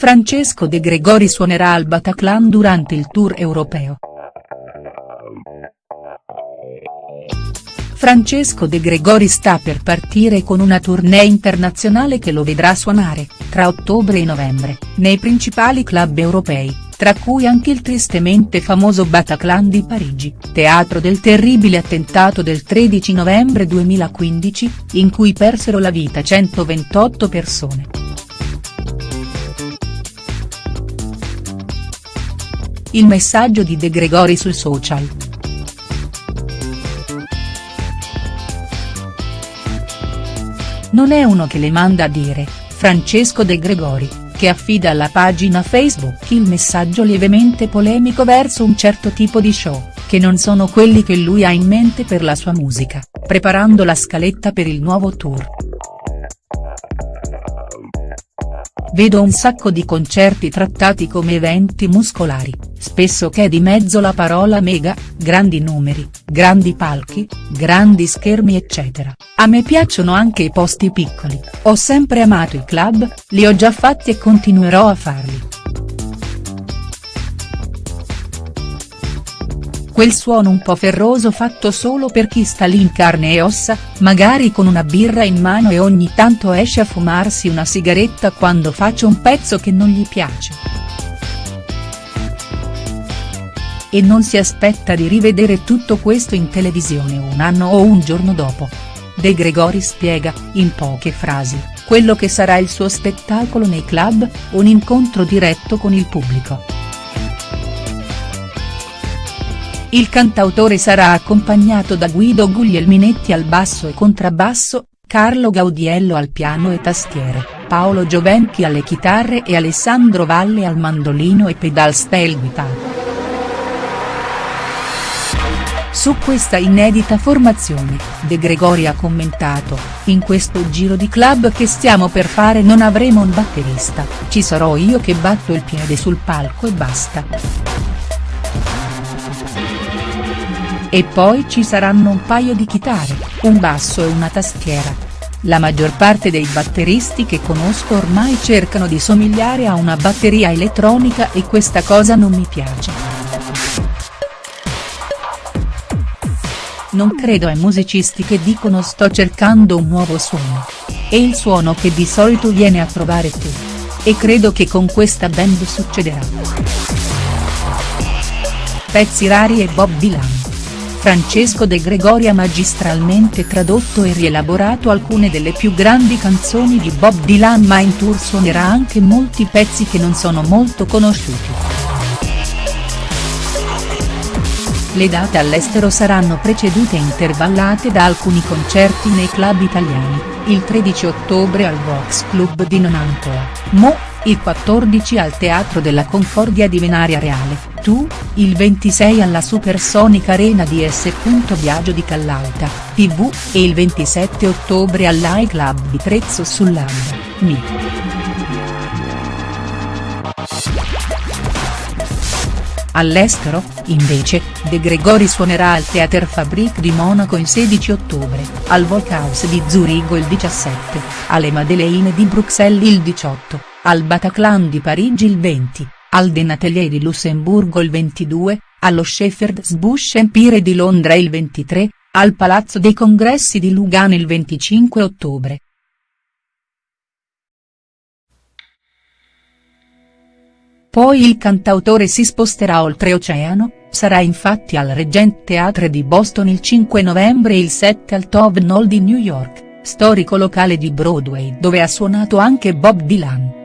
Francesco De Gregori suonerà al Bataclan durante il tour europeo. Francesco De Gregori sta per partire con una tournée internazionale che lo vedrà suonare, tra ottobre e novembre, nei principali club europei, tra cui anche il tristemente famoso Bataclan di Parigi, teatro del terribile attentato del 13 novembre 2015, in cui persero la vita 128 persone. Il messaggio di De Gregori sui social. Non è uno che le manda a dire, Francesco De Gregori, che affida alla pagina Facebook il messaggio lievemente polemico verso un certo tipo di show, che non sono quelli che lui ha in mente per la sua musica, preparando la scaletta per il nuovo tour. Vedo un sacco di concerti trattati come eventi muscolari, spesso che è di mezzo la parola mega, grandi numeri, grandi palchi, grandi schermi eccetera, a me piacciono anche i posti piccoli, ho sempre amato i club, li ho già fatti e continuerò a farli. Quel suono un po' ferroso fatto solo per chi sta lì in carne e ossa, magari con una birra in mano e ogni tanto esce a fumarsi una sigaretta quando faccio un pezzo che non gli piace. E non si aspetta di rivedere tutto questo in televisione un anno o un giorno dopo. De Gregori spiega, in poche frasi, quello che sarà il suo spettacolo nei club, un incontro diretto con il pubblico. Il cantautore sarà accompagnato da Guido Guglielminetti al basso e contrabbasso, Carlo Gaudiello al piano e tastiere, Paolo Giovenchi alle chitarre e Alessandro Valle al mandolino e pedal steel guitar. Su questa inedita formazione, De Gregori ha commentato, in questo giro di club che stiamo per fare non avremo un batterista, ci sarò io che batto il piede sul palco e basta. E poi ci saranno un paio di chitarre, un basso e una tastiera. La maggior parte dei batteristi che conosco ormai cercano di somigliare a una batteria elettronica e questa cosa non mi piace. Non credo ai musicisti che dicono sto cercando un nuovo suono. È il suono che di solito viene a trovare tu. E credo che con questa band succederà. Pezzi rari e Bob Dylan. Francesco De Gregori ha magistralmente tradotto e rielaborato alcune delle più grandi canzoni di Bob Dylan ma in tour suonerà anche molti pezzi che non sono molto conosciuti. Le date all'estero saranno precedute e intervallate da alcuni concerti nei club italiani, il 13 ottobre al Vox Club di Nonantoa, Mo, il 14 al Teatro della Concordia di Venaria Reale, Tu, il 26 alla Supersonica Arena di S. Biagio di Callalta, TV, e il 27 ottobre all'I-Club di Trezzo sull'Ambra, Mi. All'estero, invece, De Gregori suonerà al Theater Fabrique di Monaco il 16 ottobre, al Volkhaus di Zurigo il 17, alle Madeleine di Bruxelles il 18, al Bataclan di Parigi il 20, al Denatelier di Lussemburgo il 22, allo Shepherd's Bush Empire di Londra il 23, al Palazzo dei Congressi di Lugano il 25 ottobre. Poi il cantautore si sposterà oltreoceano, sarà infatti al Regent Theatre di Boston il 5 novembre e il 7 al Tove Hall di New York, storico locale di Broadway dove ha suonato anche Bob Dylan.